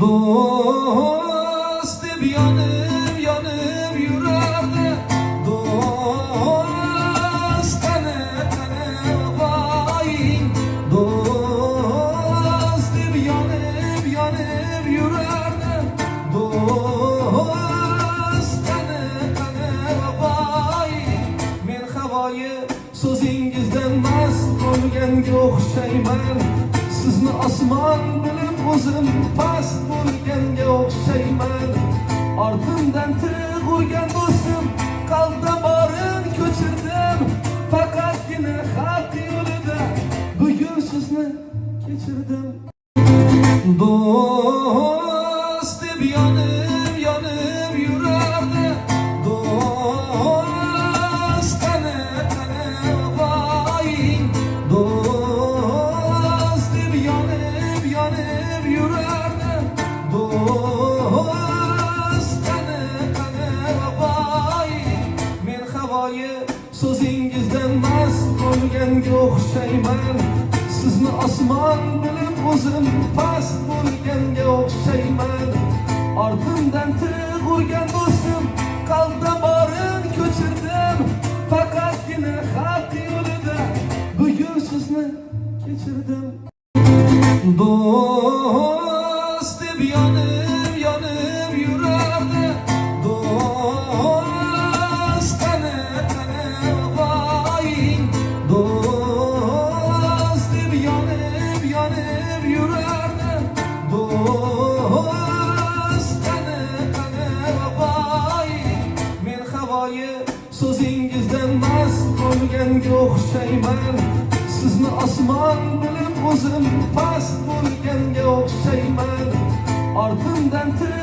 Dost deb yonib yonib yurardi Dost qani qani vafoying Dost deb yonib yonib yurardi Dost qani qani vafoying Men havoyi so'zingizdan mast bo'lganga o'xshayman Sizni osmon bilib o'zim past bo'lganga o'xshayman Ortimdan tig' urgan do'stim qalbda borin ko'chirdim Faqatgina haq yo'lida bugun sizni kechirdim Dost deb yonib yonib yurardi so'zingizdan mast bo'lganga o'xshayman Sizni osmon bilib o'zim past bo'lganga o'xshayman Ortimdan tig' urgan do'stim qalbda borin ko'chirdim Faqatgina haq yo'lida bugun sizni kechirdim Dost deb yonib yonib so'zingizdan mast bo'lganga o'xshayman Sizni osmon bilib o'zim past bo'lganga o'xshayman Ortimdan tig'